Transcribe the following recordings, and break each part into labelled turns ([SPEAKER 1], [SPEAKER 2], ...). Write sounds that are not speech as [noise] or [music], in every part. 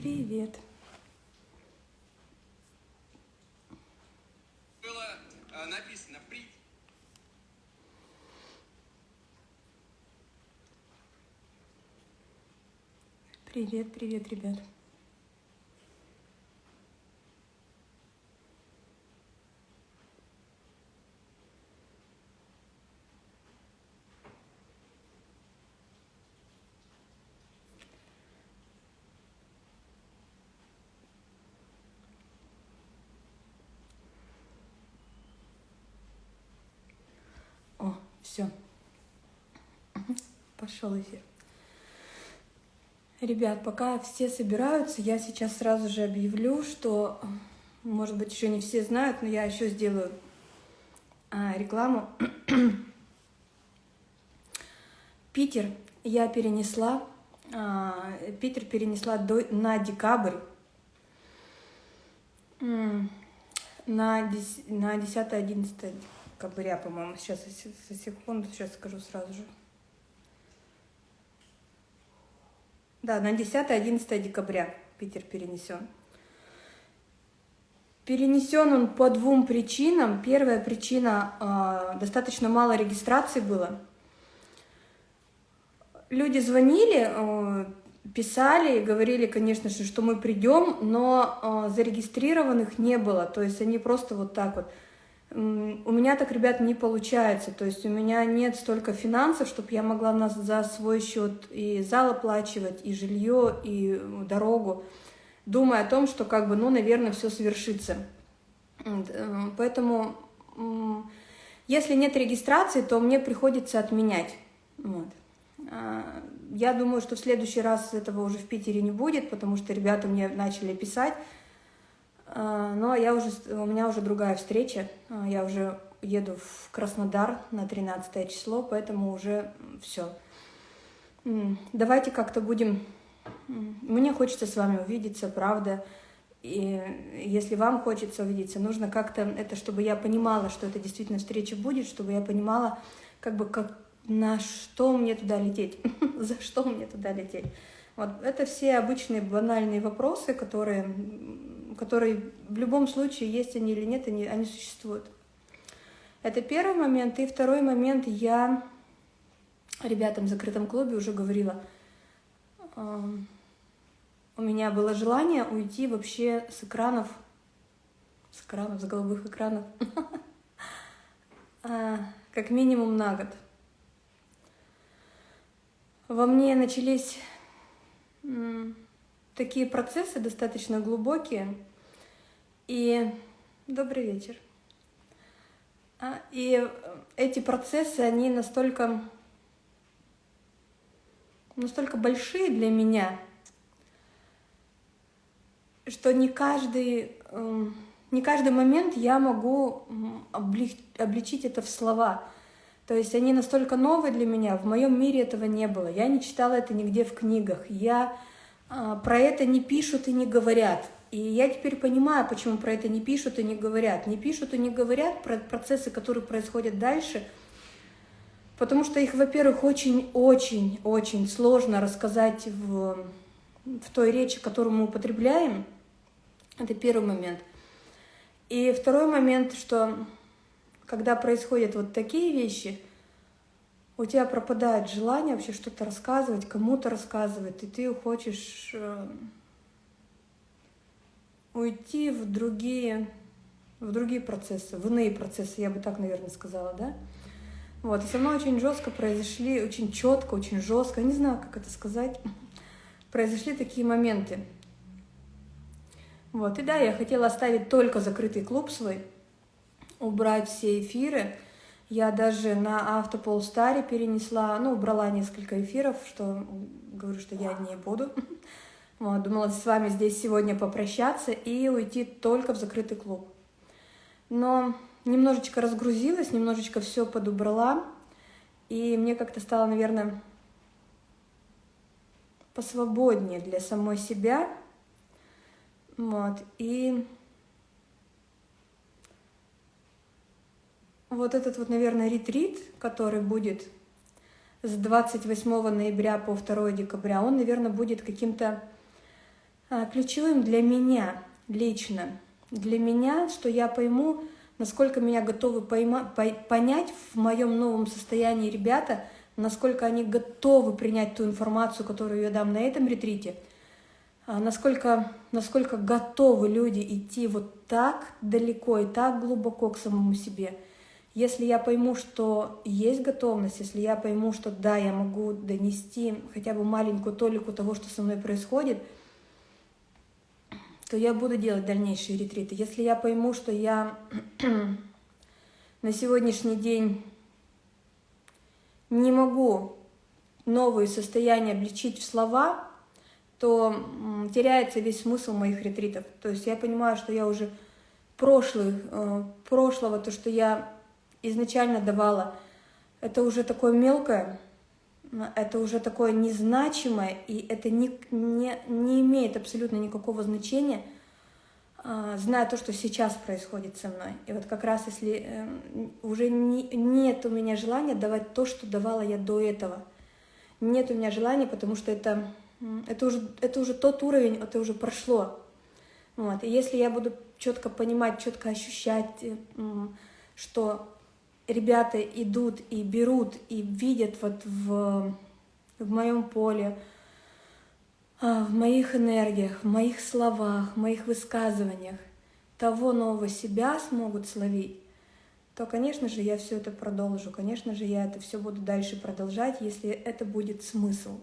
[SPEAKER 1] Привет.
[SPEAKER 2] Было э, написано «При».
[SPEAKER 1] Привет, привет, ребят. О, все. Пошел эфир. Ребят, пока все собираются, я сейчас сразу же объявлю, что, может быть, еще не все знают, но я еще сделаю а, рекламу. [clears throat] Питер я перенесла, а, Питер перенесла до, на декабрь, на 10 на 10-11 декабря, по-моему, сейчас, секунду, сейчас скажу сразу же. Да, на 10-11 декабря Питер перенесен. Перенесен он по двум причинам. Первая причина э, достаточно мало регистрации было. Люди звонили, э, писали говорили, конечно же, что мы придем, но э, зарегистрированных не было. То есть они просто вот так вот. У меня так, ребят, не получается. То есть у меня нет столько финансов, чтобы я могла на, за свой счет и зал оплачивать, и жилье, и дорогу, думая о том, что, как бы, ну, наверное, все свершится. Э, поэтому, если нет регистрации, то мне приходится отменять. Вот. А, я думаю, что в следующий раз этого уже в Питере не будет, потому что ребята мне начали писать, но я уже, у меня уже другая встреча, а, я уже еду в Краснодар на 13 число, поэтому уже все. Давайте как-то будем... Мне хочется с вами увидеться, правда. И если вам хочется увидеться, нужно как-то это, чтобы я понимала, что это действительно встреча будет, чтобы я понимала, как бы, как, на что мне туда лететь, [laughs] за что мне туда лететь. Вот это все обычные банальные вопросы, которые которые в любом случае, есть они или нет, они, они существуют. Это первый момент. И второй момент, я ребятам в закрытом клубе уже говорила, у меня было желание уйти вообще с экранов, с экранов, с голубых экранов, а, [laughs] как минимум на год. Во мне начались такие процессы достаточно глубокие. И добрый вечер. А, и эти процессы, они настолько, настолько большие для меня, что не каждый, эм, не каждый момент я могу обличить это в слова. То есть они настолько новые для меня, в моем мире этого не было. Я не читала это нигде в книгах. Я а, про это не пишут и не говорят. И я теперь понимаю, почему про это не пишут и не говорят. Не пишут и не говорят про процессы, которые происходят дальше, потому что их, во-первых, очень-очень-очень сложно рассказать в, в той речи, которую мы употребляем. Это первый момент. И второй момент, что когда происходят вот такие вещи – у тебя пропадает желание вообще что-то рассказывать, кому-то рассказывать, и ты хочешь э, уйти в другие, в другие процессы, в иные процессы, я бы так, наверное, сказала, да? Вот, и со мной очень жестко произошли, очень четко, очень жестко, не знаю, как это сказать, [laughs] произошли такие моменты. Вот, и да, я хотела оставить только закрытый клуб свой, убрать все эфиры, я даже на автополстаре перенесла, ну, убрала несколько эфиров, что говорю, что я не буду. [laughs] Вот, думала с вами здесь сегодня попрощаться и уйти только в закрытый клуб. Но немножечко разгрузилась, немножечко все подубрала, и мне как-то стало, наверное, посвободнее для самой себя. Вот, и вот этот вот, наверное, ретрит, который будет с 28 ноября по 2 декабря, он, наверное, будет каким-то ключевым для меня лично, для меня, что я пойму, насколько меня готовы пойма, по, понять в моем новом состоянии ребята, насколько они готовы принять ту информацию, которую я дам на этом ретрите, а, насколько, насколько готовы люди идти вот так далеко и так глубоко к самому себе. Если я пойму, что есть готовность, если я пойму, что да, я могу донести хотя бы маленькую толику того, что со мной происходит – то я буду делать дальнейшие ретриты. Если я пойму, что я [clears throat] на сегодняшний день не могу новые состояния обличить в слова, то теряется весь смысл моих ретритов. То есть я понимаю, что я уже прошлых, э, прошлого, то, что я изначально давала, это уже такое мелкое, это уже такое незначимое, и это не, не, не имеет абсолютно никакого значения, а, зная то, что сейчас происходит со мной. И вот как раз если э, уже не, нет у меня желания давать то, что давала я до этого. Нет у меня желания, потому что это, это, уже, это уже тот уровень, это уже прошло. Вот. И если я буду четко понимать, четко ощущать, э, что ребята идут и берут и видят вот в, в моем поле, а, в моих энергиях, в моих словах, в моих высказываниях того нового себя смогут словить, то, конечно же, я все это продолжу. Конечно же, я это все буду дальше продолжать, если это будет смысл.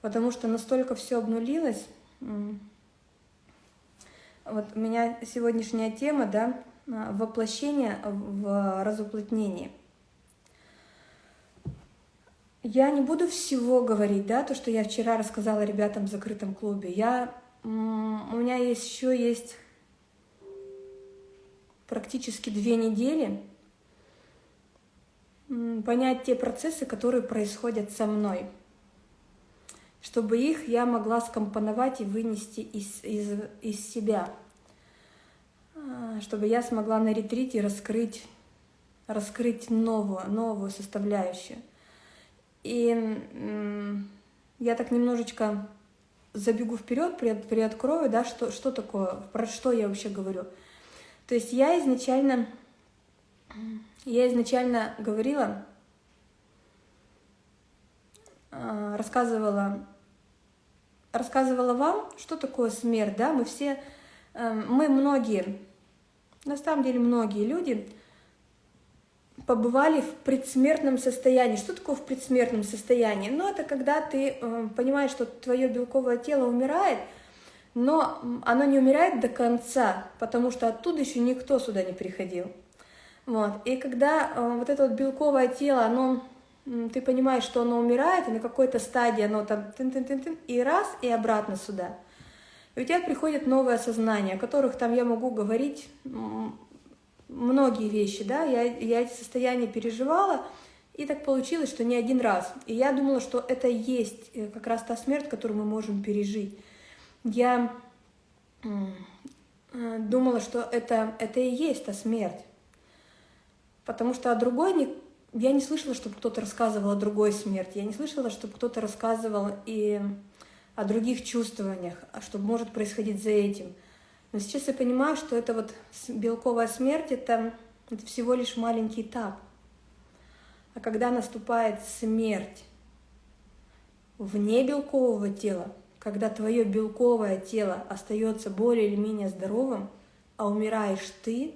[SPEAKER 1] Потому что настолько все обнулилось. Вот у меня сегодняшняя тема, да, воплощение в разуплотнении. Я не буду всего говорить, да, то, что я вчера рассказала ребятам в закрытом клубе. Я, у меня есть еще есть практически две недели понять те процессы, которые происходят со мной, чтобы их я могла скомпоновать и вынести из, из, из себя. А, чтобы я смогла на ретрите раскрыть, раскрыть новую, новую составляющую. И я так немножечко забегу вперед, приоткрою, да, что, что такое, про что я вообще говорю. То есть я изначально, я изначально говорила, а, рассказывала, рассказывала вам, что такое смерть, да, мы все, эм, мы многие на самом деле многие люди побывали в предсмертном состоянии. Что такое в предсмертном состоянии? Ну, это когда ты э, понимаешь, что твое белковое тело умирает, но оно не умирает до конца, потому что оттуда еще никто сюда не приходил. Вот. И когда э, вот это вот белковое тело, оно, ты понимаешь, что оно умирает, и на какой-то стадии оно там тын -тын -тын -тын, и раз, и обратно сюда – у тебя приходит новое сознание, о которых там я могу говорить многие вещи, да, я, я эти состояния переживала, и так получилось, что не один раз. И я думала, что это есть э, как раз та смерть, которую мы можем пережить. Я э, думала, что это, это и есть та смерть. Потому что о другой не, я не слышала, чтобы кто-то рассказывал о другой смерти. Я не слышала, чтобы кто-то рассказывал и о других чувствованиях, а что может происходить за этим. Но сейчас я понимаю, что это вот белковая смерть, это, это всего лишь маленький этап. А когда наступает смерть вне белкового тела, когда твое белковое тело остается более или менее здоровым, а умираешь ты,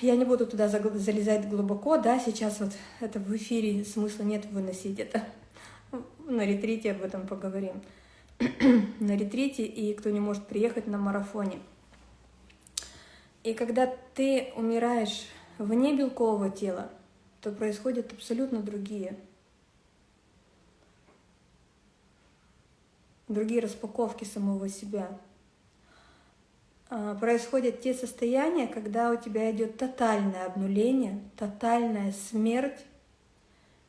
[SPEAKER 1] я не буду туда залезать глубоко, да, сейчас вот это в эфире смысла нет выносить это на ретрите об этом поговорим. [clears throat] на ретрите и кто не может приехать на марафоне. И когда ты умираешь вне белкового тела, то происходят абсолютно другие. Другие распаковки самого себя. А, происходят те состояния, когда у тебя идет тотальное обнуление, тотальная смерть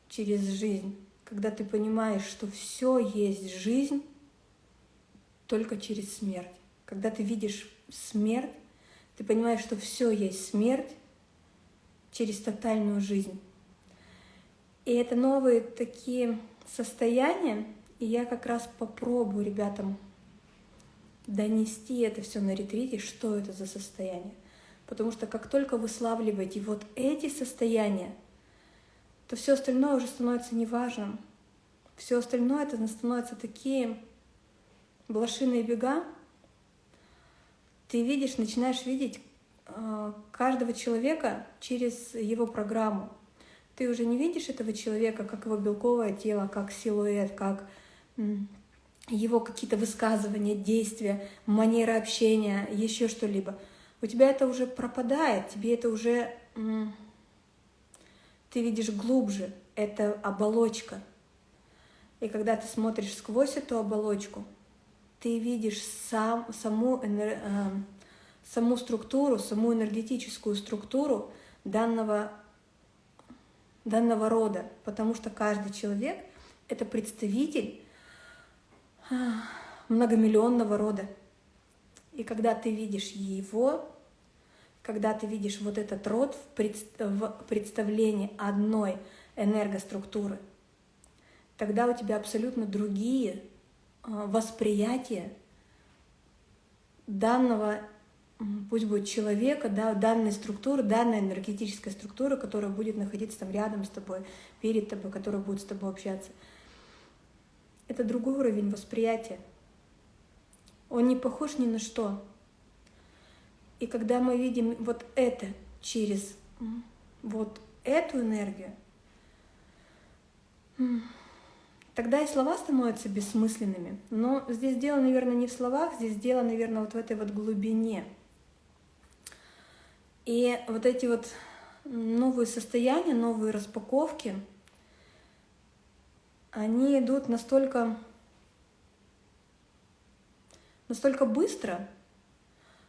[SPEAKER 1] через жизнь когда ты понимаешь, что все есть жизнь только через смерть. Когда ты видишь смерть, ты понимаешь, что все есть смерть через тотальную жизнь. И это новые такие состояния, И я как раз попробую ребятам донести это все на ретрите, что это за состояние. Потому что как только вы славливаете вот эти состояния, то все остальное уже становится неважным. Все остальное это становится такие блошиные бега. Ты видишь, начинаешь видеть э, каждого человека через его программу. Ты уже не видишь этого человека как его белковое тело, как силуэт, как его какие-то высказывания, действия, манера общения, еще что-либо. У тебя это уже пропадает, тебе это уже... Ты видишь глубже, это оболочка. И когда ты смотришь сквозь эту оболочку, ты видишь сам, саму, э, саму структуру, саму энергетическую структуру данного, данного рода, потому что каждый человек — это представитель многомиллионного рода. И когда ты видишь его, когда ты видишь вот этот род в представлении одной энергоструктуры, тогда у тебя абсолютно другие а, восприятия данного, пусть будет человека, да, данной структуры, данной энергетической структуры, которая будет находиться там рядом с тобой, перед тобой, которая будет с тобой общаться – это другой уровень восприятия. Он не похож ни на что. И когда мы видим вот это через вот эту энергию, тогда и слова становятся бессмысленными. Но здесь дело, наверное, не в словах, здесь дело, наверное, вот в этой вот глубине. И вот эти вот новые состояния, новые распаковки — они идут настолько, настолько быстро.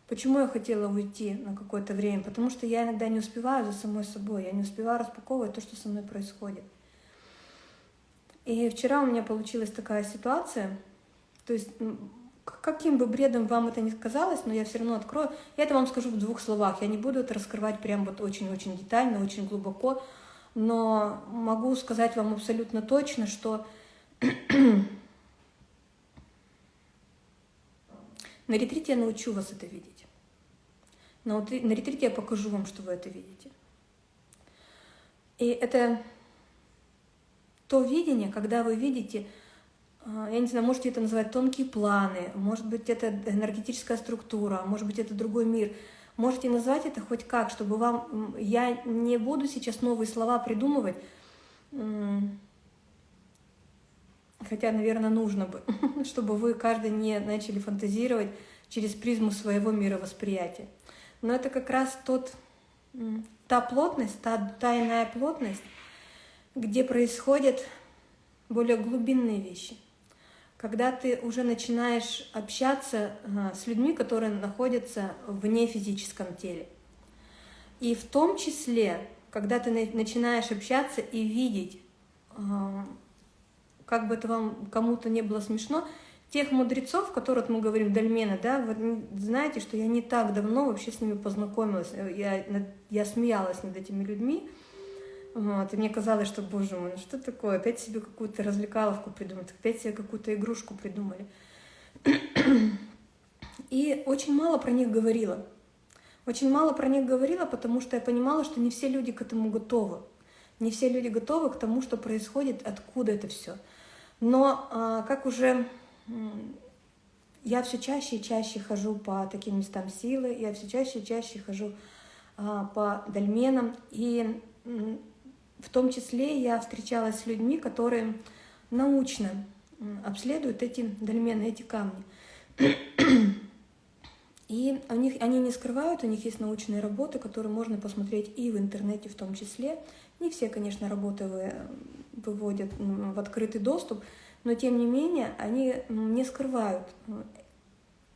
[SPEAKER 1] Почему я хотела уйти на какое-то время? Потому что я иногда не успеваю за самой собой, я не успеваю распаковывать то, что со мной происходит. И вчера у меня получилась такая ситуация, то есть каким бы бредом вам это ни казалось, но я все равно открою. Я это вам скажу в двух словах. Я не буду это раскрывать прям вот очень-очень детально, очень глубоко но могу сказать вам абсолютно точно, что [clears throat] на ретрите я научу вас это видеть. На, на ретрите я покажу вам, что вы это видите. И это то видение, когда вы видите, а, я не знаю, можете это называть тонкие планы, может быть, это энергетическая структура, может быть, это другой мир – Можете назвать это хоть как, чтобы вам... Я не буду сейчас новые слова придумывать, хотя, наверное, нужно бы, [laughs] чтобы вы каждый не начали фантазировать через призму своего мировосприятия. Но это как раз тот, та плотность, та тайная плотность, где происходят более глубинные вещи – когда ты уже начинаешь общаться с людьми, которые находятся вне физическом теле. И в том числе, когда ты начинаешь общаться и видеть, как бы это вам кому-то не было смешно, тех мудрецов, которых мы говорим, дольмена, да, вот знаете, что я не так давно вообще с ними познакомилась, я, я смеялась над этими людьми, вот, и мне казалось, что, боже мой, ну что такое, опять себе какую-то развлекаловку придумать, опять себе какую-то игрушку придумали. [clears throat] И очень мало про них говорила. Очень мало про них говорила, потому что я понимала, что не все люди к этому готовы. Не все люди готовы к тому, что происходит, откуда это все. Но а, как уже я все чаще и чаще хожу по таким местам силы, я все чаще и чаще хожу а, по дольменам, и в том числе я встречалась с людьми, которые научно обследуют эти дольмены, эти камни. [clears throat] И у них, они не скрывают, у них есть научные работы, которые можно посмотреть и в интернете в том числе. Не все, конечно, работы вы, выводят в открытый доступ, но тем не менее они не скрывают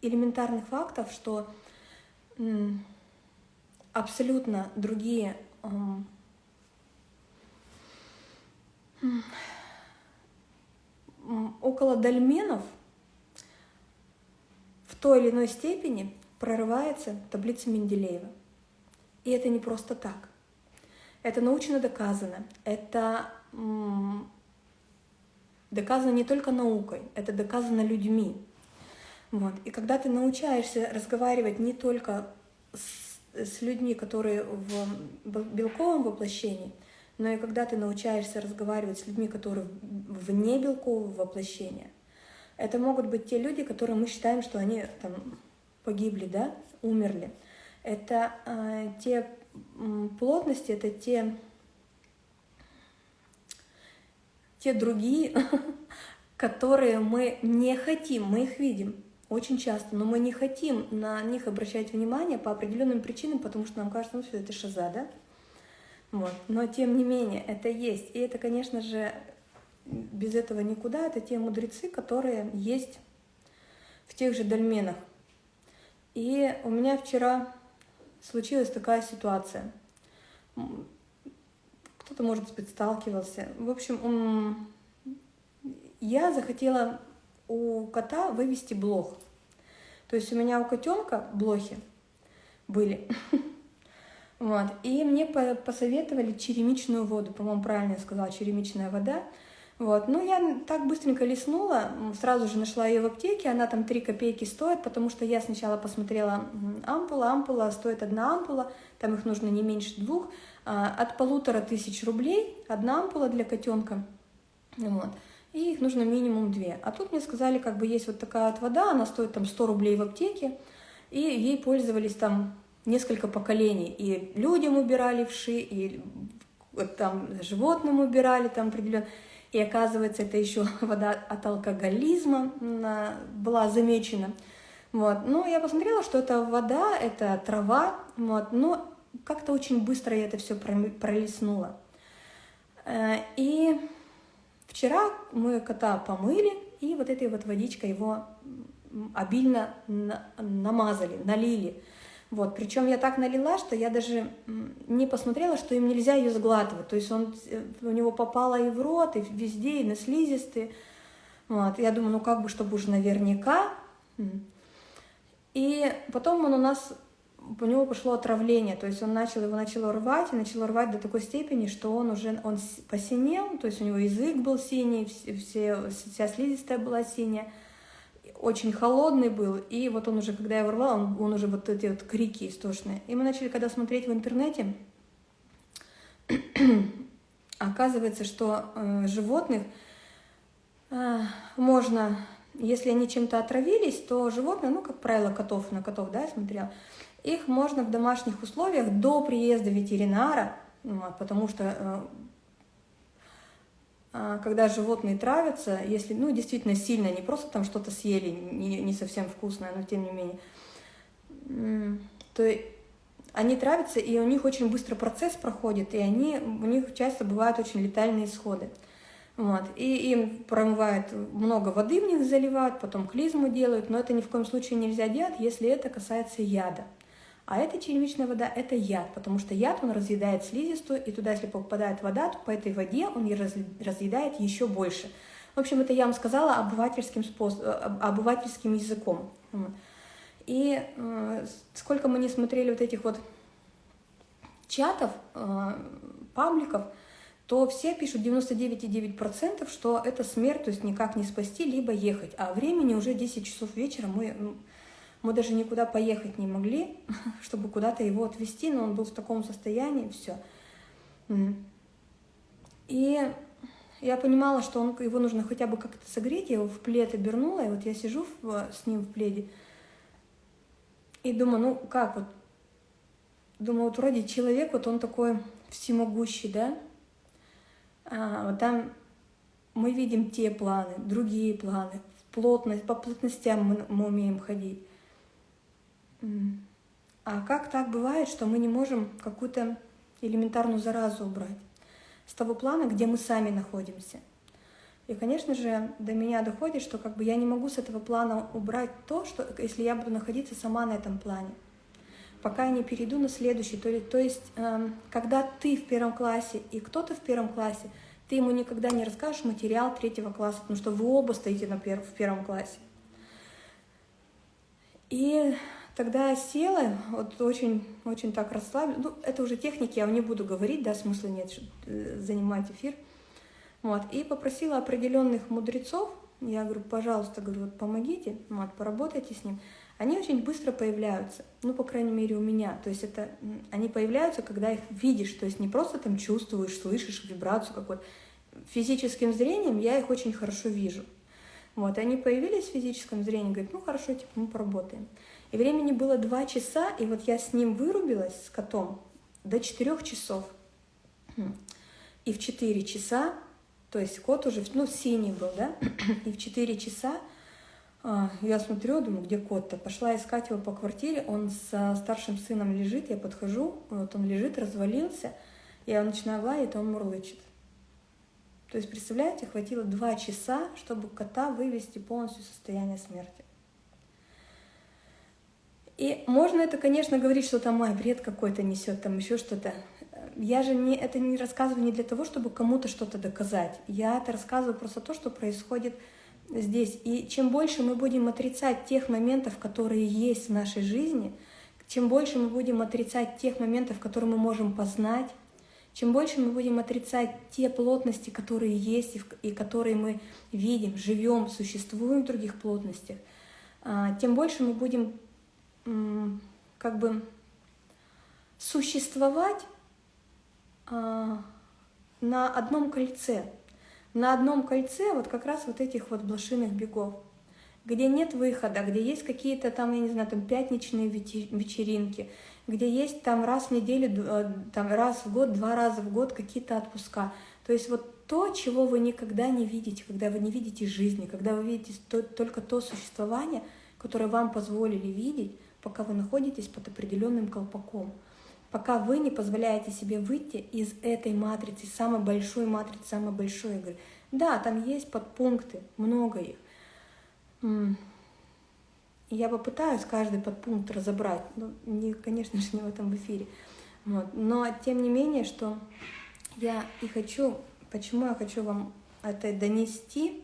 [SPEAKER 1] элементарных фактов, что абсолютно другие около дольменов в той или иной степени прорывается таблица Менделеева. И это не просто так. Это научно доказано. Это доказано не только наукой, это доказано людьми. Вот. И когда ты научаешься разговаривать не только с, с людьми, которые в белковом воплощении, но и когда ты научаешься разговаривать с людьми, которые вне белкового воплощения, это могут быть те люди, которые мы считаем, что они там погибли, да, умерли. Это э, те плотности, это те, те другие, [laughs] которые мы не хотим, мы их видим очень часто, но мы не хотим на них обращать внимание по определенным причинам, потому что нам кажется, ну все, это шиза, да? Вот. Но тем не менее, это есть. И это, конечно же, без этого никуда. Это те мудрецы, которые есть в тех же дольменах. И у меня вчера случилась такая ситуация. Кто-то, может быть, сталкивался. В общем, я захотела у кота вывести блох. То есть у меня у котенка блохи были. [laughs] Вот. И мне посоветовали черемичную воду, по-моему, правильно я сказала, черемичная вода. Вот. Ну, я так быстренько леснула, сразу же нашла ее в аптеке, она там 3 копейки стоит, потому что я сначала посмотрела ампула, ампула стоит одна ампула, там их нужно не меньше двух, а, от полутора тысяч рублей одна ампула для котенка. Вот и их нужно минимум две. А тут мне сказали, как бы есть вот такая вот вода, она стоит там 100 рублей в аптеке, и ей пользовались там несколько поколений. И людям убирали вши, и там животным убирали там определенно. И оказывается, это еще [laughs] вода от алкоголизма была замечена. Вот. Но я посмотрела, что это вода, это трава, вот. но как-то очень быстро я это все пролистнула. Э, и Вчера мы кота помыли, и вот этой вот водичкой его обильно намазали, налили. Вот, причем я так налила, что я даже не посмотрела, что им нельзя ее сглатывать. То есть он, э, у него попало и в рот, и везде, и на слизистые. Вот, я думаю, ну как бы, чтобы уже наверняка. И потом он у нас у него пошло отравление, то есть он начал его начал рвать, и начал рвать до такой степени, что он уже он посинел, то есть у него язык был синий, все, вся слизистая была синяя, очень холодный был, и вот он уже, когда я его он, он уже вот эти вот крики истошные. И мы начали, когда смотреть в интернете, [clears throat] оказывается, что э, животных э, можно, если они чем-то отравились, то животные, ну, как правило, котов, на котов, да, я смотрела, их можно в домашних условиях до приезда ветеринара, потому что э, а, когда животные травятся, если, ну, действительно сильно, не просто там что-то съели, не, не совсем вкусное, но тем не менее, то они травятся, и у них очень быстро процесс проходит, и они, у них часто бывают очень летальные исходы. Вот. И им промывают, много воды в них заливают, потом клизму делают, но это ни в коем случае нельзя делать, если это касается яда. А эта черемичная вода – это яд, потому что яд, он разъедает слизистую, и туда, если попадает вода, то по этой воде он ее разъедает еще больше. В общем, это я вам сказала обывательским, способ, обывательским языком. И э, сколько мы не смотрели вот этих вот чатов, э, пабликов, то все пишут 99,9%, что это смерть, то есть никак не спасти, либо ехать. А времени уже 10 часов вечера, мы ну, мы даже никуда поехать не могли, [laughs] чтобы куда-то его отвезти, но он был в таком состоянии, все. И я понимала, что он, его нужно хотя бы как-то согреть, я его в плед обернула, и вот я сижу в, с ним в пледе, и думаю, ну как вот, думаю, вот вроде человек, вот он такой всемогущий, да, а, вот там мы видим те планы, другие планы, плотность, по плотностям мы, мы умеем ходить. А как так бывает, что мы не можем какую-то элементарную заразу убрать с того плана, где мы сами находимся? И, конечно же, до меня доходит, что как бы я не могу с этого плана убрать то, что если я буду находиться сама на этом плане, пока я не перейду на следующий. То, то есть, э, когда ты в первом классе и кто-то в первом классе, ты ему никогда не расскажешь материал третьего класса, потому что вы оба стоите на пер в первом классе. И Тогда села, вот очень, очень так расслабилась. Ну, это уже техники, я не буду говорить, да, смысла нет э, занимать эфир. Вот, и попросила определенных мудрецов, я говорю, пожалуйста, говорю, вот помогите, вот, поработайте с ним. Они очень быстро появляются, ну, по крайней мере, у меня. То есть это, они появляются, когда их видишь, то есть не просто там чувствуешь, слышишь вибрацию какую-то. Физическим зрением я их очень хорошо вижу. Вот, и они появились в физическом зрении, говорят, ну, хорошо, типа, мы поработаем. И времени было два часа, и вот я с ним вырубилась, с котом, до четырех часов. И в четыре часа то есть кот уже, ну, синий был, да, и в 4 часа а, я смотрю, думаю, где кот-то? Пошла искать его по квартире, он с старшим сыном лежит, я подхожу, вот он лежит, развалился, я начинаю лаять, он мурлычет. То есть, представляете, хватило два часа, чтобы кота вывести полностью в состояние смерти. И можно это, конечно, говорить, что там, ай, бред какой-то несет, там еще что-то я же не, это не рассказываю не для того, чтобы кому-то что-то доказать. Я это рассказываю просто то, что происходит здесь. И чем больше мы будем отрицать тех моментов, которые есть в нашей жизни, чем больше мы будем отрицать тех моментов, которые мы можем познать, чем больше мы будем отрицать те плотности, которые есть и которые мы видим, живем, существуем в других плотностях, а, тем больше мы будем как бы существовать а, на одном кольце. На одном кольце вот как раз вот этих вот блошиных бегов, где нет выхода, где есть какие-то там, я не знаю, там пятничные вечеринки, где есть там раз в неделю, э, там раз в год, два раза в год какие-то отпуска. То есть вот то, чего вы никогда не видите, когда вы не видите жизни, когда вы видите то, только то существование, которое вам позволили видеть, пока вы находитесь под определенным колпаком пока вы не позволяете себе выйти из этой матрицы, самой большой матрицы, самой большой игры. Да, там есть подпункты, много их. Я попытаюсь каждый подпункт разобрать, но, не, конечно же, [laughs] не в этом эфире. Вот. Но тем не менее, что я и хочу, почему я хочу вам это донести,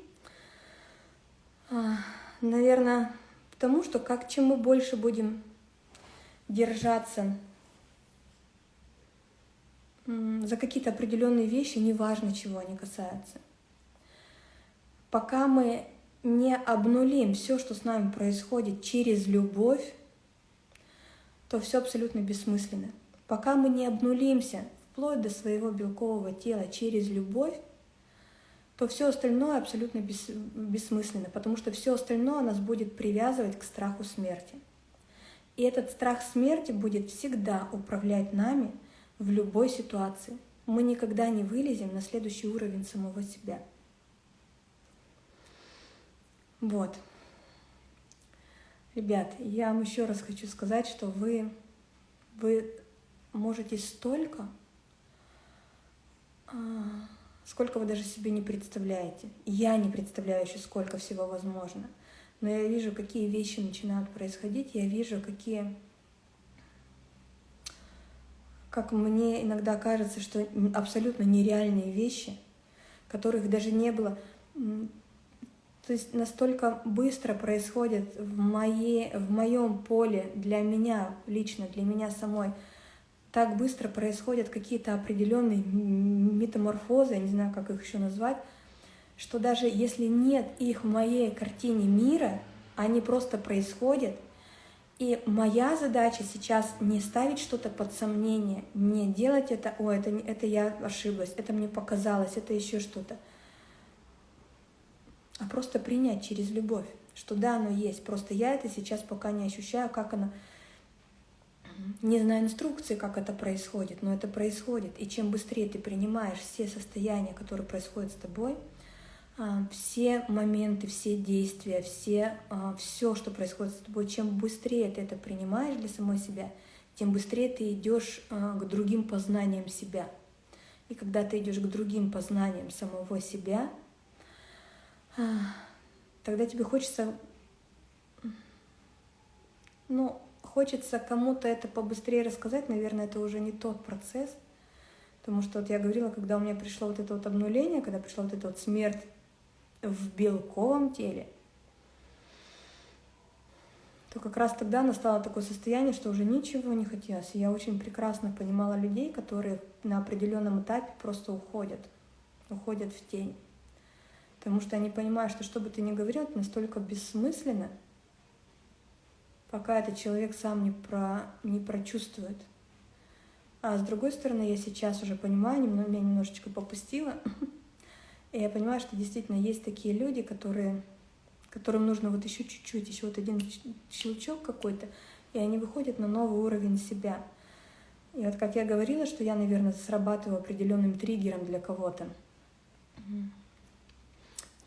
[SPEAKER 1] а, наверное, потому что как чем мы больше будем держаться за какие-то определенные вещи, неважно, чего они касаются. Пока мы не обнулим все, что с нами происходит через любовь, то все абсолютно бессмысленно. Пока мы не обнулимся вплоть до своего белкового тела через любовь, то все остальное абсолютно бес, бессмысленно, потому что все остальное нас будет привязывать к страху смерти. И этот страх смерти будет всегда управлять нами – в любой ситуации. Мы никогда не вылезем на следующий уровень самого себя. Вот. Ребят, я вам еще раз хочу сказать, что вы, вы можете столько, а, сколько вы даже себе не представляете. Я не представляю еще, сколько всего возможно. Но я вижу, какие вещи начинают происходить, я вижу, какие как мне иногда кажется, что абсолютно нереальные вещи, которых даже не было. То есть настолько быстро происходит в, моей, в моем поле для меня лично, для меня самой, так быстро происходят какие-то определенные метаморфозы, я не знаю, как их еще назвать, что даже если нет их в моей картине мира, они просто происходят, и моя задача сейчас не ставить что-то под сомнение, не делать это, о, это, это я ошиблась, это мне показалось, это еще что-то. А просто принять через любовь, что да, оно есть. Просто я это сейчас пока не ощущаю, как оно... Не знаю инструкции, как это происходит, но это происходит. И чем быстрее ты принимаешь все состояния, которые происходят с тобой, а, все моменты, все действия, все, а, все, что происходит с тобой, чем быстрее ты это принимаешь для самой себя, тем быстрее ты идешь а, к другим познаниям себя. И когда ты идешь к другим познаниям самого себя, тогда тебе хочется, ну, хочется кому-то это побыстрее рассказать, наверное, это уже не тот процесс, потому что вот я говорила, когда у меня пришло вот это вот обнуление, когда пришла вот эта вот смерть в белковом теле, то как раз тогда настало такое состояние, что уже ничего не хотелось. И я очень прекрасно понимала людей, которые на определенном этапе просто уходят. уходят в тень. Потому что они понимают, что что бы ты ни говорил, это настолько бессмысленно, пока этот человек сам не, про, не прочувствует. А с другой стороны, я сейчас уже понимаю, немного, меня немножечко попустила, [laughs] и я понимаю, что действительно есть такие люди, которые, которым нужно вот еще чуть-чуть, еще вот один щелчок какой-то, и они выходят на новый уровень себя. И вот как я говорила, что я, наверное, срабатываю определенным триггером для кого-то.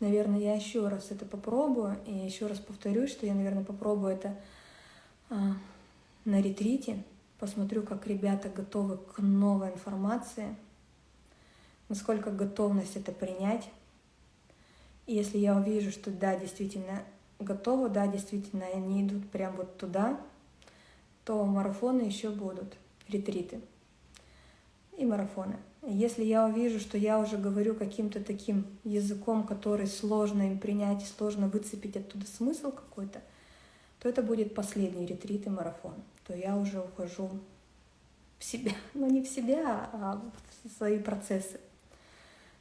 [SPEAKER 1] Наверное, я еще раз это попробую, и еще раз повторюсь, что я, наверное, попробую это а, на ретрите, посмотрю, как ребята готовы к новой информации, насколько готовность это принять. И если я увижу, что да, действительно готовы, да, действительно они идут прямо вот туда, то марафоны еще будут, ретриты и марафоны. Если я увижу, что я уже говорю каким-то таким языком, который сложно им принять сложно выцепить оттуда смысл какой-то, то это будет последний ретрит и марафон. То я уже ухожу в себя, [laughs] ну не в себя, а в свои процессы.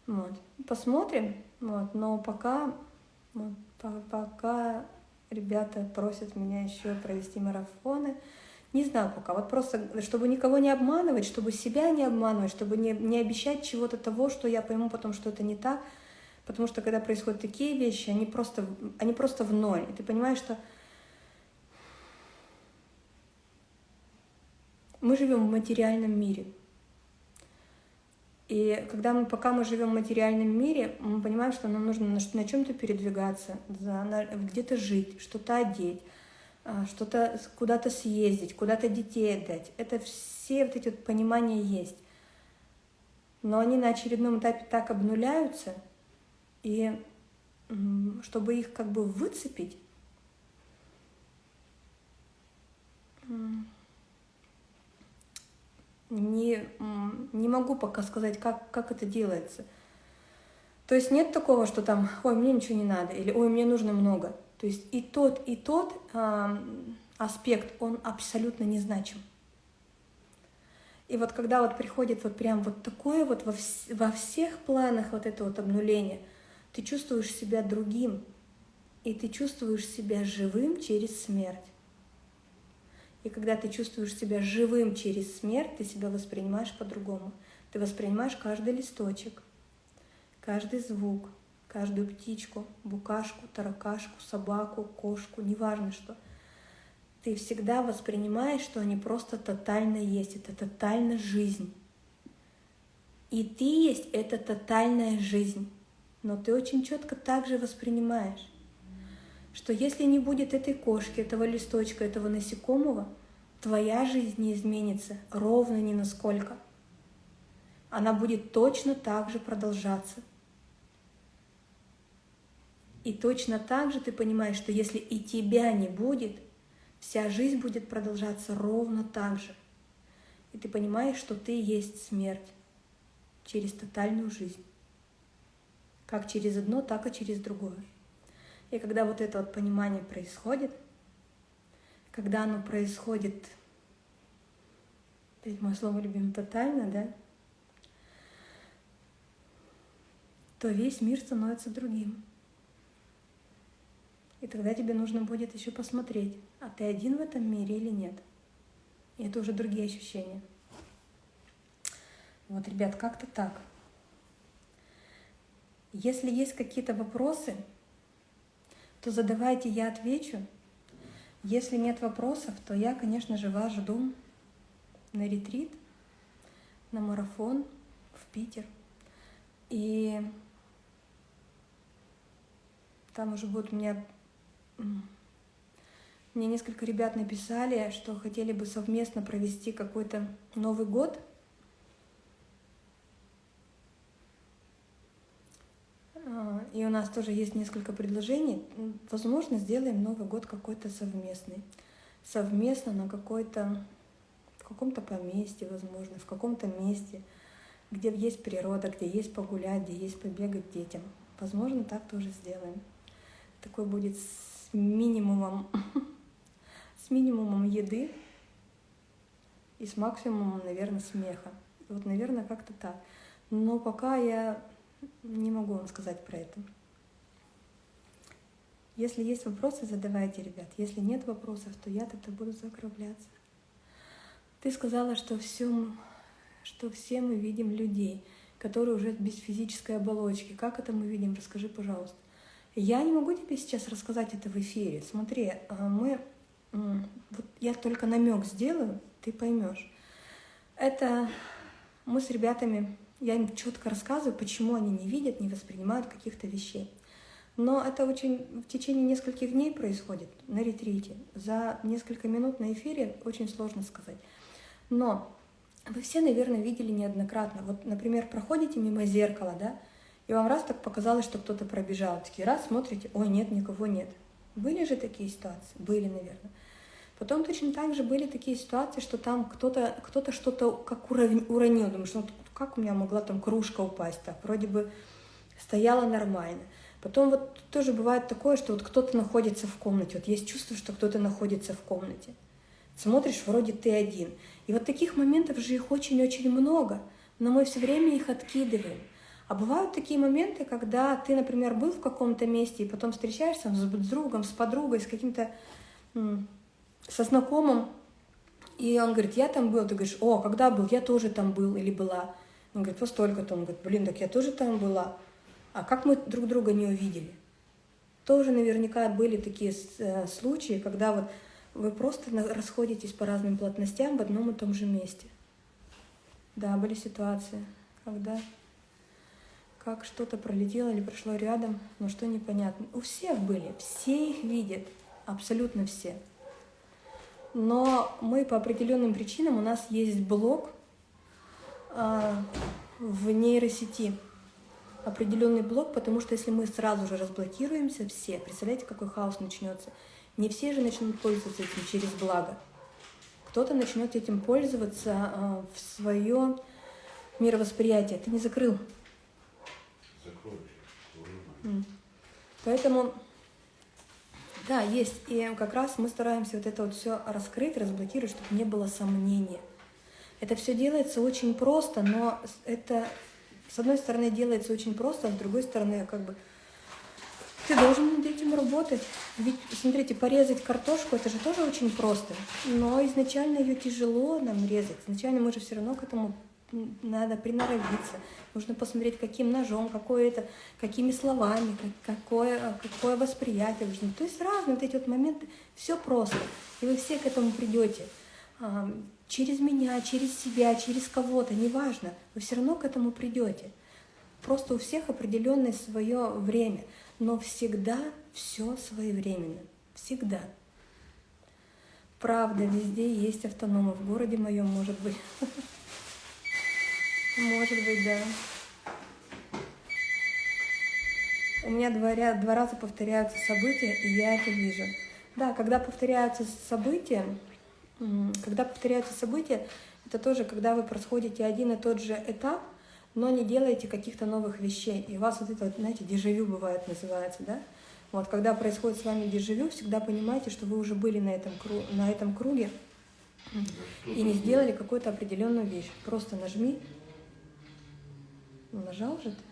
[SPEAKER 1] Вот. Посмотрим, вот. но пока, вот, пока ребята просят меня еще провести марафоны, не знаю пока. Вот просто, чтобы никого не обманывать, чтобы себя не обманывать, чтобы не, не обещать чего-то того, что я пойму потом, что это не так. Потому что когда происходят такие вещи, они просто, они просто в ноль. И ты понимаешь, что мы живем в материальном мире. И когда мы, пока мы живем в материальном мире, мы понимаем, что нам нужно на, на чем-то передвигаться, где-то жить, что-то одеть, что-то куда-то съездить, куда-то детей отдать. Это все вот эти вот понимания есть. Но они на очередном этапе так обнуляются, и чтобы их как бы выцепить, не, не могу пока сказать, как, как это делается. То есть нет такого, что там, ой, мне ничего не надо, или ой, мне нужно много. То есть и тот, и тот э, аспект, он абсолютно незначим. И вот когда вот приходит вот прям вот такое вот во, вс во всех планах вот это вот обнуление, ты чувствуешь себя другим, и ты чувствуешь себя живым через смерть. И когда ты чувствуешь себя живым через смерть, ты себя воспринимаешь по-другому. Ты воспринимаешь каждый листочек, каждый звук, каждую птичку, букашку, таракашку, собаку, кошку, неважно что. Ты всегда воспринимаешь, что они просто тотально есть, это тотально жизнь. И ты есть это тотальная жизнь. Но ты очень четко также воспринимаешь, что если не будет этой кошки, этого листочка, этого насекомого, твоя жизнь не изменится ровно ни насколько. Она будет точно так же продолжаться. И точно так же ты понимаешь, что если и тебя не будет, вся жизнь будет продолжаться ровно так же. И ты понимаешь, что ты есть смерть через тотальную жизнь. Как через одно, так и через другое. И когда вот это вот понимание происходит, когда оно происходит, опять мое слово любим, тотально, да, то весь мир становится другим. И тогда тебе нужно будет еще посмотреть, а ты один в этом мире или нет. И это уже другие ощущения. Вот, ребят, как-то так. Если есть какие-то вопросы, то задавайте, я отвечу. Если нет вопросов, то я, конечно же, вас жду на ретрит, на марафон в Питер. И там уже будет у меня мне несколько ребят написали, что хотели бы совместно провести какой-то Новый год. А, и у нас тоже есть несколько предложений. Возможно, сделаем Новый год какой-то совместный. Совместно на какой-то, в каком-то поместье, возможно, в каком-то месте, где есть природа, где есть погулять, где есть побегать детям. Возможно, так тоже сделаем. Такой будет минимумом, [laughs] с минимумом еды и с максимумом, наверное, смеха. Вот, наверное, как-то так. Но пока я Не могу вам сказать про это. Если есть вопросы, задавайте, ребят. Если нет вопросов, то я тогда буду закругляться. Ты сказала, что все, что все мы видим людей, которые уже без физической оболочки. Как это мы видим? Расскажи, пожалуйста. Я не могу тебе сейчас рассказать это в эфире. Смотри, а, мы, вот я только намек сделаю, ты поймешь. Это мы с ребятами, я им четко рассказываю, почему они не видят, не воспринимают каких-то вещей. Но это очень в течение нескольких дней происходит на ретрите. За несколько минут на эфире очень сложно сказать. Но вы все, наверное, видели неоднократно. Вот, например, проходите мимо зеркала, да, и вам раз так показалось, что кто-то пробежал. Такие раз смотрите, ой, нет, никого нет. Были же такие ситуации? Были, наверное. Потом точно так же были такие ситуации, что там кто-то кто, -то, что-то как уронил. Думаешь, ну как у меня могла там кружка упасть так? Вроде бы стояла нормально. Потом вот тоже бывает такое, что вот кто-то находится в комнате. Вот есть чувство, что кто-то находится в комнате. Смотришь, вроде ты один. И вот таких моментов же их очень-очень много, но мы все время их откидываем. А бывают такие моменты, когда ты, например, был в каком-то месте и потом встречаешься с другом, с подругой, с каким-то, со знакомым, и он говорит, я там был, ты говоришь, о, когда был, я тоже там был или была. Он говорит, вот столько-то, он говорит, блин, так я тоже там была. А как мы друг друга не увидели? Тоже наверняка были такие э, случаи, когда вот вы просто расходитесь по разным плотностям в одном и том же месте. Да, были ситуации, когда как что-то пролетело или прошло рядом, но что непонятно. У всех были, все их видят, абсолютно все. Но мы по определенным причинам, у нас есть блок э, в нейросети, определенный блок, потому что если мы сразу же разблокируемся все, представляете, какой хаос начнется. Не все же начнут пользоваться этим через благо. Кто-то начнет этим пользоваться э, в свое мировосприятие. Ты не закрыл Поэтому, да, есть. И как раз мы стараемся вот это вот все раскрыть, разблокировать, чтобы не было сомнения. Это все делается очень просто, но это, с одной стороны, делается очень просто, а с другой стороны, как бы, ты должен над этим работать. Ведь, смотрите, порезать картошку, это же тоже очень просто. Но изначально ее тяжело нам резать. Изначально мы же все равно к этому надо приноровиться, нужно посмотреть, каким ножом, какое это, какими словами, какое, какое восприятие нужно. То есть разные вот эти вот моменты, все просто. И вы все к этому придете. Через меня, через себя, через кого-то, неважно, вы все равно к этому придете. Просто у всех определенное свое время, но всегда все своевременно. Всегда. Правда, везде есть автономы. В городе моем, может быть. [laughs] Может быть, да. У меня два, два раза повторяются события, и я это вижу. Да, когда повторяются события, когда повторяются события, это тоже, когда вы происходите один и тот же этап, но не делаете каких-то новых вещей. И у вас вот это, вот, знаете, дежавю бывает называется, да? Вот, когда происходит с вами дежавю, всегда понимайте, что вы уже были на этом, на этом круге и не сделали какую-то определенную вещь. Просто нажми нажал же ты?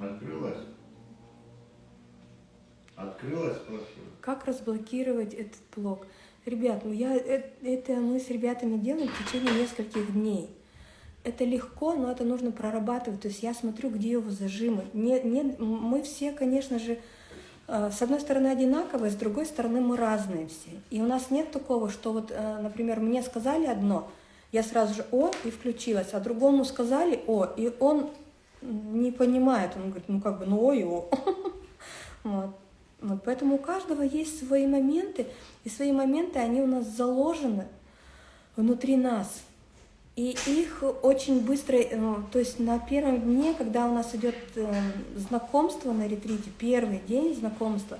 [SPEAKER 3] Открылась? Открылась, спрашиваю.
[SPEAKER 1] Как разблокировать этот блок? Ребят, ну я это, это мы с ребятами делаем в течение нескольких дней. Это легко, но это нужно прорабатывать. То есть я смотрю, где его зажимы. Не, не, мы все, конечно же, Э, с одной стороны одинаковые, с другой стороны мы разные все. И у нас нет такого, что вот, э, например, мне сказали одно, я сразу же «о» и включилась, а другому сказали «о», и он не понимает, он говорит, ну как бы, ну ой, о. [laughs] Вот. Вот, поэтому у каждого есть свои моменты, и свои моменты, они у нас заложены внутри нас. И их очень быстро, э, то есть на первом дне, когда у нас идет э, знакомство на ретрите, первый день знакомства,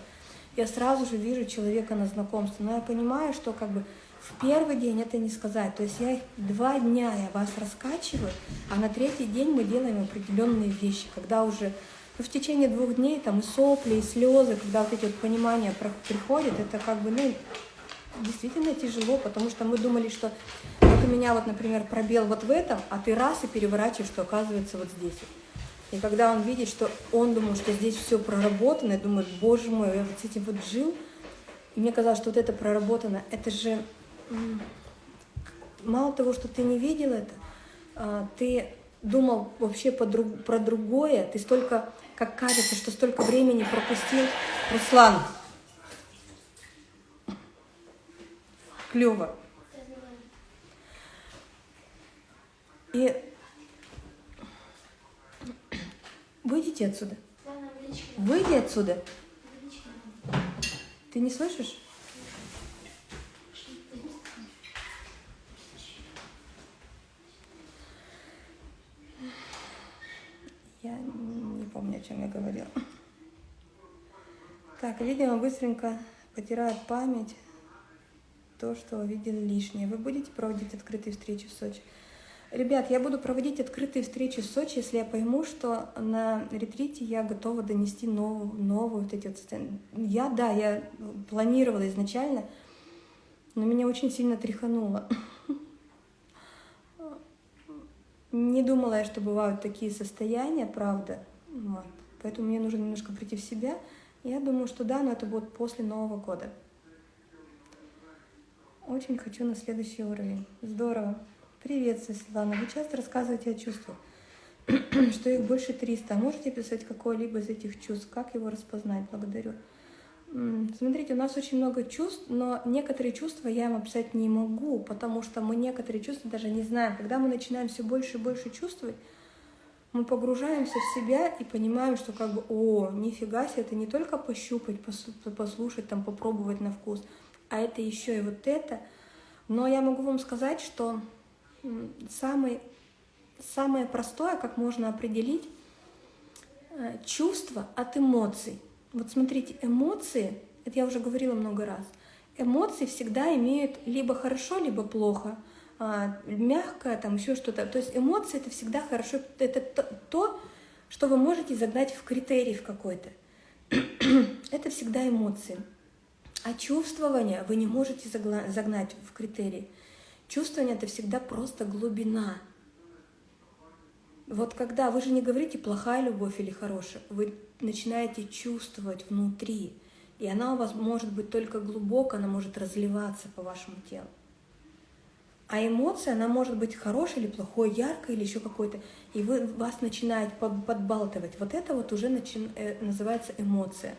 [SPEAKER 1] я сразу же вижу человека на знакомство. Но я понимаю, что как бы в первый день это не сказать. То есть я два дня я вас раскачиваю, а на третий день мы делаем определенные вещи, когда уже Но в течение двух дней там и сопли, и слезы, когда вот эти вот понимания приходят, это как бы, ну, действительно тяжело, потому что мы думали, что вот у меня вот, например, пробел вот в этом, а ты раз и переворачиваешь, что оказывается вот здесь. И когда он видит, что он думал, что здесь все проработано, и думает, боже мой, я вот с этим вот жил, и мне казалось, что вот это проработано, это же мало того, что ты не видел это, а, ты думал вообще по друг- про другое, ты столько, как кажется, что столько времени пропустил. Руслан, клево. И выйдите отсюда. Выйди отсюда. Ты не слышишь? Я не помню, о чем я говорила. Так, видимо, быстренько потирает память то, что увидели лишнее. Вы будете проводить открытые встречи в Сочи? Ребят, я буду проводить открытые встречи в Сочи, если я пойму, что на ретрите я готова донести новую, новую вот эти вот сцены. Я, да, я планировала изначально, но меня очень сильно тряхануло. [laughs] Не думала я, что бывают такие состояния, правда. Вот. Поэтому мне нужно немножко прийти в себя. Я думаю, что да, но это будет после Нового года. Очень хочу на следующий уровень. Здорово. Привет, Светлана. Вы часто рассказываете о чувствах, [clears throat] что их больше 300. Можете писать какое-либо из этих чувств? Как его распознать? Благодарю. Смотрите, у нас очень много чувств, но некоторые чувства я им описать не могу, потому что мы некоторые чувства даже не знаем. Когда мы начинаем все больше и больше чувствовать, мы погружаемся в себя и понимаем, что как бы, о, нифига себе, это не только пощупать, послушать, там, попробовать на вкус, а это еще и вот это. Но я могу вам сказать, что самый, самое простое, как можно определить, э, чувство от эмоций. Вот смотрите, эмоции, это я уже говорила много раз, эмоции всегда имеют либо хорошо, либо плохо, а, мягкое, там еще что-то. То есть эмоции это всегда хорошо, это то- то, что вы можете загнать в критерий в какой-то. [clears throat] это всегда эмоции. А чувствование вы не можете загнать в критерий. Чувствование это всегда просто глубина. Вот когда вы же не говорите плохая любовь или хорошая, вы начинаете чувствовать внутри, и она у вас может быть только глубоко, она может разливаться по вашему телу. А эмоция, она может быть хорошей или плохой, яркой или еще какой-то, и вы, вас начинает под- подбалтывать. Вот это вот уже начин- э, называется эмоция.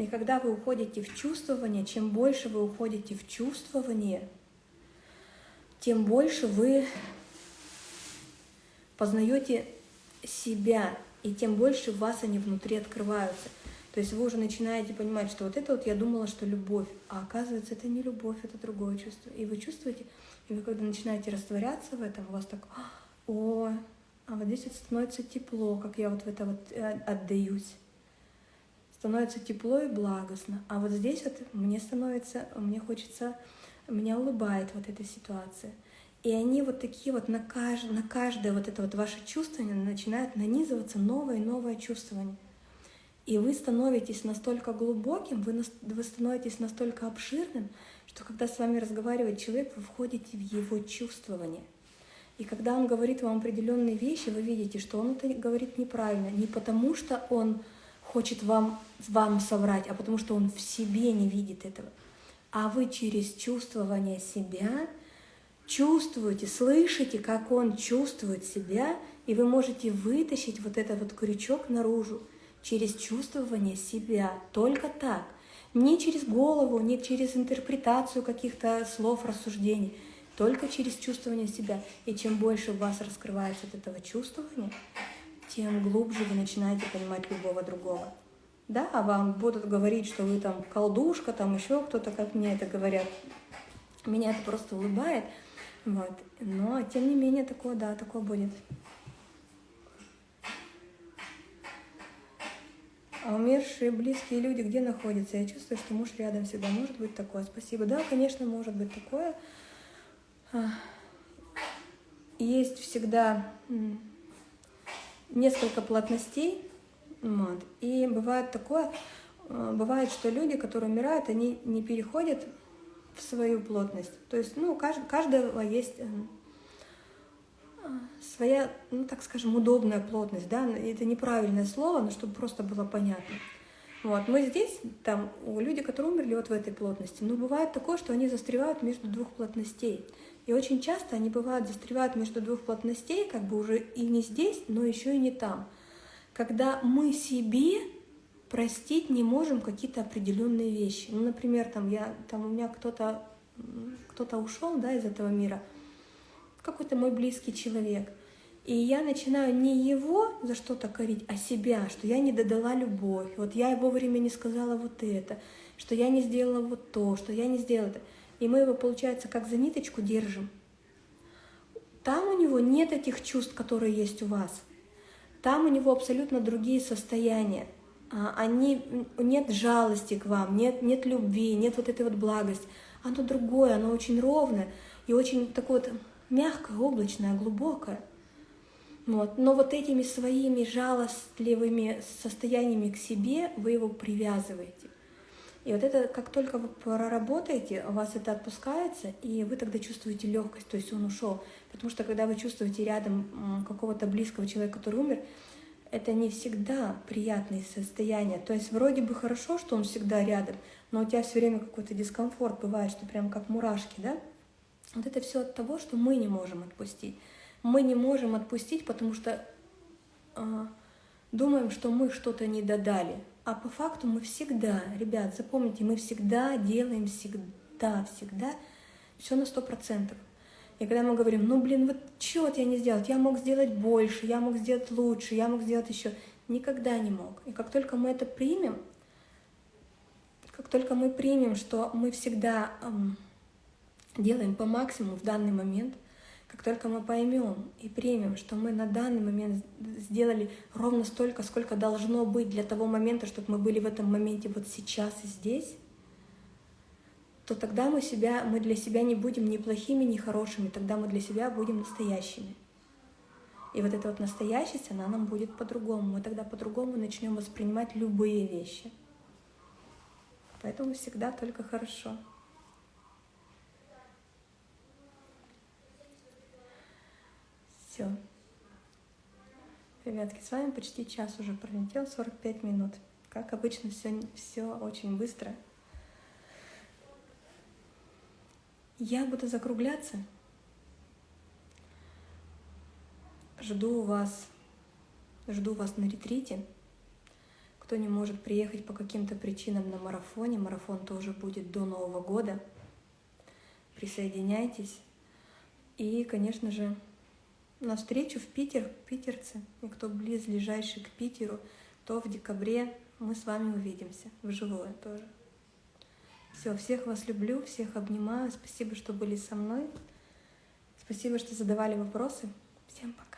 [SPEAKER 1] И когда вы уходите в чувствование, чем больше вы уходите в чувствование, тем больше вы познаете себя, и тем больше вас они внутри открываются. То есть вы уже начинаете понимать, что вот это вот я думала, что любовь, а оказывается это не любовь, это другое чувство. И вы чувствуете, и вы когда начинаете растворяться в этом, у вас так, о, а вот здесь вот становится тепло, как я вот в это вот э, отдаюсь. Становится тепло и благостно. А вот здесь вот мне становится, мне хочется, меня улыбает вот эта ситуация. И они вот такие вот на, кажд- на каждое вот это вот ваше чувствование начинают нанизываться новое и новое чувствование. И вы становитесь настолько глубоким, вы, нас- вы становитесь настолько обширным, что когда с вами разговаривает человек, вы входите в его чувствование. И когда он говорит вам определенные вещи, вы видите, что он это говорит неправильно. Не потому, что он хочет вам, вам соврать, а потому что он в себе не видит этого. А вы через чувствование себя чувствуете, слышите, как он чувствует себя, и вы можете вытащить вот этот вот крючок наружу через чувствование себя. Только так. Не через голову, не через интерпретацию каких-то слов, рассуждений. Только через чувствование себя. И чем больше в вас раскрывается от этого чувствования, тем глубже вы начинаете понимать любого другого. Да, вам будут говорить, что вы там колдушка, там еще кто-то, как мне это говорят. Меня это просто улыбает. Вот. Но, тем не менее, такое, да, такое будет. А умершие близкие люди где находятся? Я чувствую, что муж рядом всегда. Может быть такое? Спасибо. Да, конечно, может быть такое. Есть всегда несколько плотностей, вот, и бывает такое, э, бывает, что люди, которые умирают, они не переходят в свою плотность. То есть, ну, у каждого есть э, своя, ну, так скажем, удобная плотность, да, это неправильное слово, но чтобы просто было понятно. Вот, мы здесь, там, люди, которые умерли вот в этой плотности, но бывает такое, что они застревают между двух плотностей. И очень часто они бывают застревают между двух плотностей, как бы уже и не здесь, но еще и не там. Когда мы себе простить не можем какие-то определенные вещи. Ну, например, там, я, там у меня кто-то кто-то ушел да, из этого мира, какой-то мой близкий человек. И я начинаю не его за что-то корить, а себя, что я не додала любовь, вот я его время не сказала вот это, что я не сделала вот то, что я не сделала это. И мы его, получается, как за ниточку держим. Там у него нет этих чувств, которые есть у вас. Там у него абсолютно другие состояния. А, они, нет жалости к вам, нет, нет любви, нет вот этой вот благости. Оно другое, оно очень ровное и очень такое вот мягкое, облачное, глубокое. Вот. Но вот этими своими жалостливыми состояниями к себе вы его привязываете. И вот это, как только вы проработаете, у вас это отпускается, и вы тогда чувствуете легкость, то есть он ушел. Потому что когда вы чувствуете рядом какого-то близкого человека, который умер, это не всегда приятные состояния. То есть вроде бы хорошо, что он всегда рядом, но у тебя все время какой-то дискомфорт бывает, что прям как мурашки, да? Вот это все от того, что мы не можем отпустить. Мы не можем отпустить, потому что э, думаем, что мы что-то не додали. А по факту мы всегда, ребят, запомните, мы всегда делаем всегда, всегда все на сто процентов. И когда мы говорим, ну блин, вот вот я не сделал, я мог сделать больше, я мог сделать лучше, я мог сделать еще, никогда не мог. И как только мы это примем, как только мы примем, что мы всегда эм, делаем по максимуму в данный момент, как только мы поймем и примем, что мы на данный момент сделали ровно столько, сколько должно быть для того момента, чтобы мы были в этом моменте вот сейчас и здесь, то тогда мы, себя, мы для себя не будем ни плохими, ни хорошими, тогда мы для себя будем настоящими. И вот эта вот настоящесть, она нам будет по-другому. Мы тогда по-другому начнем воспринимать любые вещи. Поэтому всегда только хорошо. Все. Ребятки, с вами почти час уже пролетел, 45 минут. Как обычно, все, все очень быстро. Я буду закругляться. Жду вас, жду вас на ретрите. Кто не может приехать по каким-то причинам на марафоне, марафон тоже будет до Нового года. Присоединяйтесь. И, конечно же, на встречу в Питер, питерцы, и кто близлежащий к Питеру, то в декабре мы с вами увидимся вживую тоже. Все, всех вас люблю, всех обнимаю. Спасибо, что были со мной. Спасибо, что задавали вопросы. Всем пока.